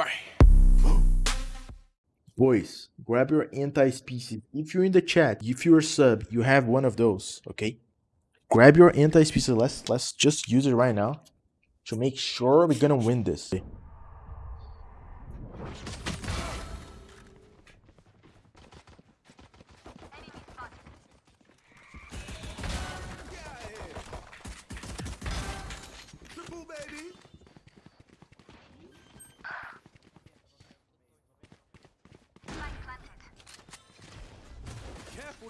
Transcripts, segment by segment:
Bye. Boys, grab your anti-species. If you're in the chat, if you're a sub, you have one of those, okay? Grab your anti-species. Let's let's just use it right now to make sure we're gonna win this.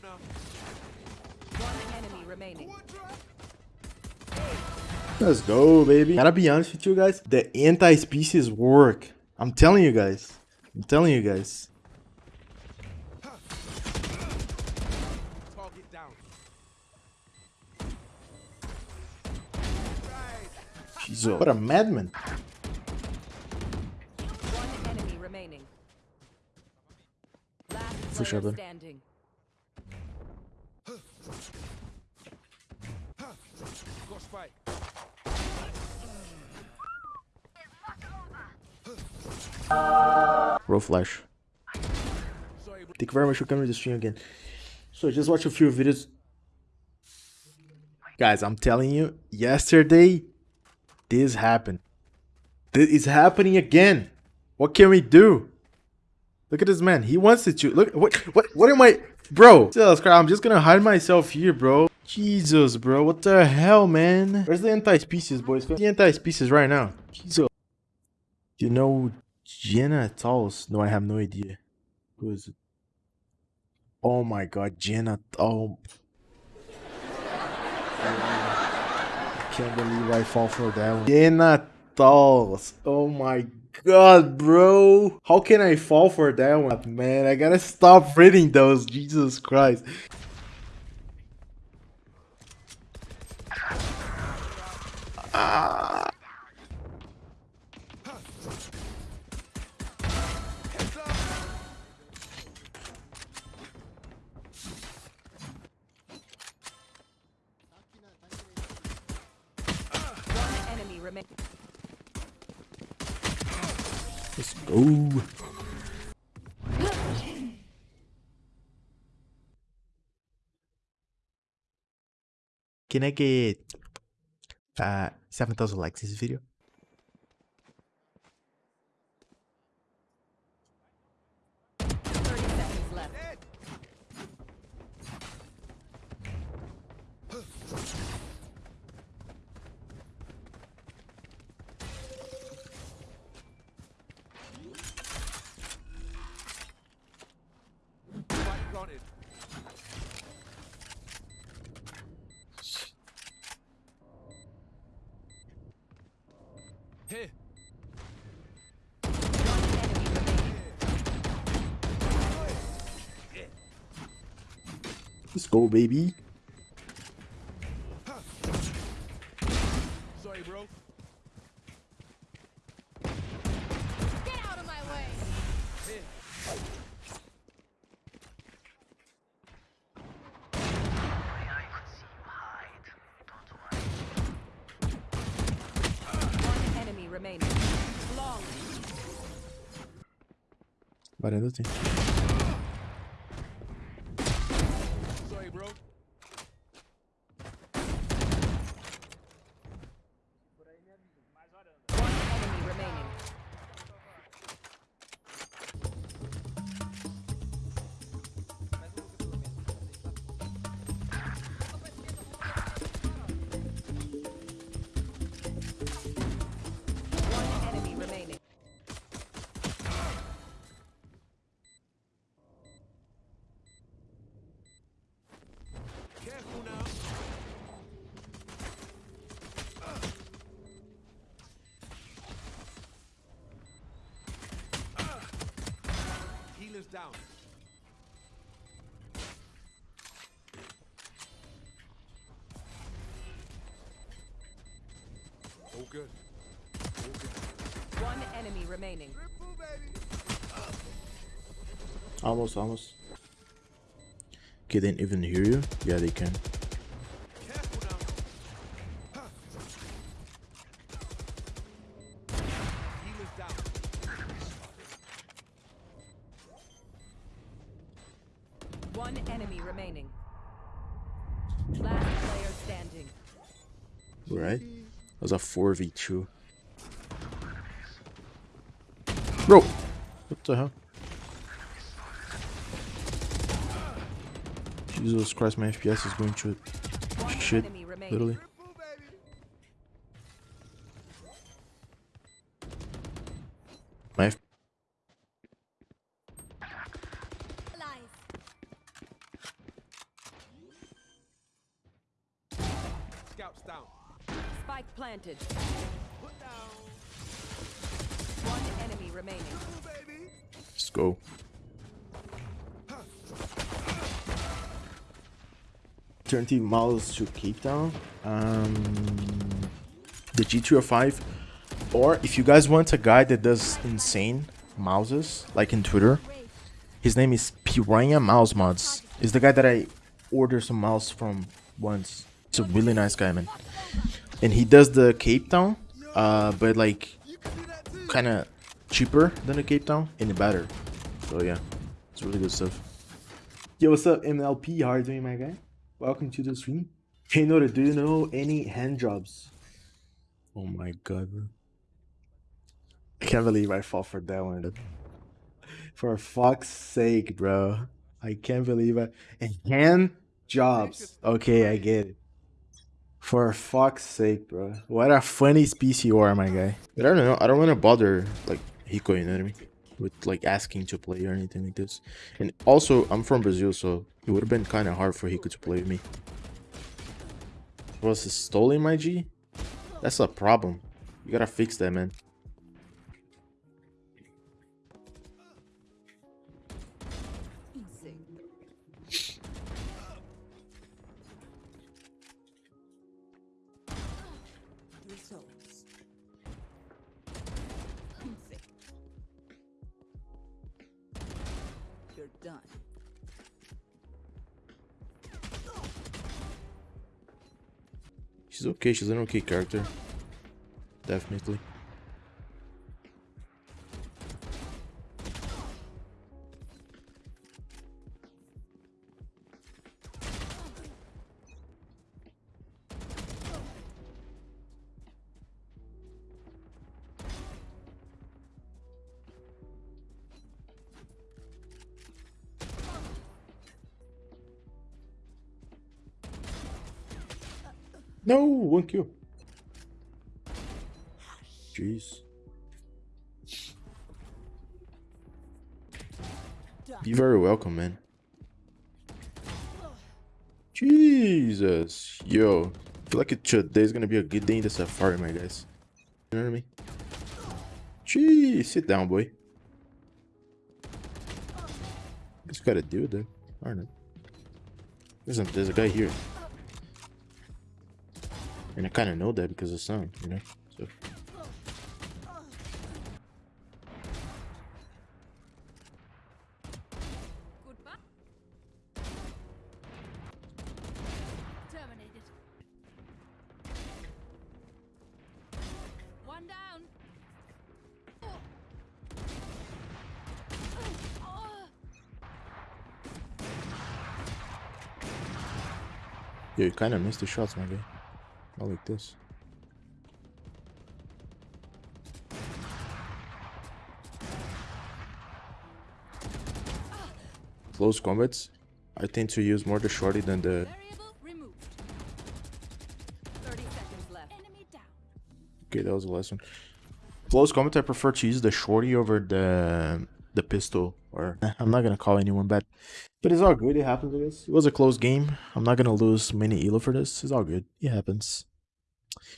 Careful. One enemy remaining. Let's go, baby. Gotta be honest with you guys, the anti-species work. I'm telling you guys. I'm telling you guys. Target down. A, what a madman. One enemy remaining. Last For sure, player bud. standing. Roll flash. Thank you very much for coming to the stream again. So just watch a few videos. Guys, I'm telling you, yesterday, this happened. This is happening again. What can we do? Look at this man. He wants it to. Look, what, what, what am I, bro? Jesus I'm just gonna hide myself here, bro. Jesus, bro, what the hell, man? Where's the anti-species, boys? The anti-species right now. Jesus. You know, Jenna Talls? No, I have no idea. Who is it? Oh my god, Jenna. Oh. I can't believe I fall for that one. Jenna Talls. Oh my god, bro. How can I fall for that one? Man, I gotta stop reading those. Jesus Christ. Ah. Let's go. Can I get uh 7,000 likes this video? Let's go, baby. Sorry, bro. Get out of my way. One enemy remaining. Long. Varanda tem. Down. Oh, good. Oh, good. One enemy remaining. Triple. Almost, almost. Okay, they didn't even hear you? Yeah, they can. Enemy remaining. Last player standing. Right? That was a 4v2. Bro! What the hell? Jesus Christ, my FPS is going to shit. Literally. Triple, baby. My F- Scouts down. Spike planted. Put down. One enemy remaining. Triple, baby. Let's go. Turn T mouse to Cape Town. Um, the G305. Or if you guys want a guy that does insane mouses, like in Twitter, his name is Piranha Mouse Mods. Is the guy that I ordered some mouse from once. He's a really nice guy, man. And he does the Cape Town, uh, but like You can do that too. kind of cheaper than the Cape Town and better. So yeah, it's really good stuff. Yo, what's up, MLP? How are you doing, my guy? Welcome to the stream. Hey, Nora, do you know any hand jobs? Oh my god, bro. I can't believe I fought for that one. For fuck's sake, bro. I can't believe it. And hand jobs. Okay, I get it. For fuck's sake, bro. What a funny species you are, my guy. But I don't know. I don't want to bother, like, Hiko, you know what I mean? With, like, asking to play or anything like this. And also, I'm from Brazil, so it would have been kind of hard for Hiko to play with me. Was it stolen my G? That's a problem. You gotta fix that, man. Done. She's okay. She's an okay character. Definitely. No, one kill. Jeez. Be very welcome, man. Jesus, yo, I feel like it today's gonna be a good day in the safari, my guys. You know what I mean? Jeez, sit down, boy. Just gotta do it. Aren't it? There's a, there's a guy here. And I kind of know that because of sound, you know? So. Yeah, you kind of missed the shots, my guy. Not like this. Close combats. I tend to use more the shorty than the. Variable removed. 30 seconds left. Enemy down. Okay, that was the last one. Close combat. I prefer to use the shorty over the the pistol. Or I'm not gonna call anyone bad, but it's all good. It happens. I guess it was a close game. I'm not gonna lose many elo for this. It's all good. It happens.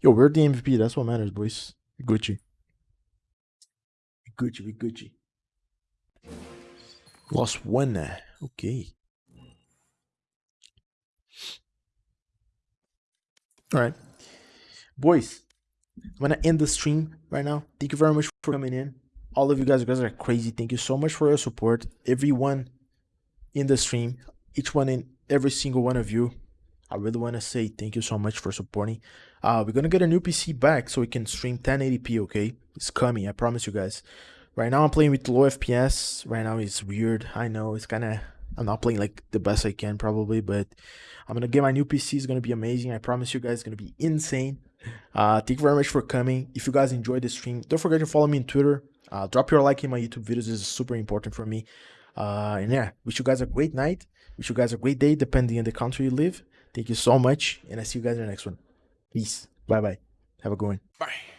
Yo, we're the MVP. That's what matters, boys. Gucci. Gucci, we Gucci. Lost one. Okay. All right, boys. I'm gonna end the stream right now. Thank you very much for coming in. All of you guys, you guys are crazy. Thank you so much for your support. Everyone in the stream, each one in every single one of you. I really want to say thank you so much for supporting. Uh, we're gonna get a new PC back so we can stream 1080p. Okay, it's coming. I promise you guys. Right now I'm playing with low FPS. Right now it's weird. I know it's kind of I'm not playing like the best I can probably, but I'm gonna get my new PC. It's gonna be amazing. I promise you guys, it's gonna be insane. Uh, thank you very much for coming. If you guys enjoyed the stream, don't forget to follow me on Twitter. Uh, drop your like in my YouTube videos. This is super important for me. Uh, and yeah, wish you guys a great night. Wish you guys a great day, depending on the country you live. Thank you so much, and I see you guys in the next one. Peace. Bye bye. Have a good one. Bye.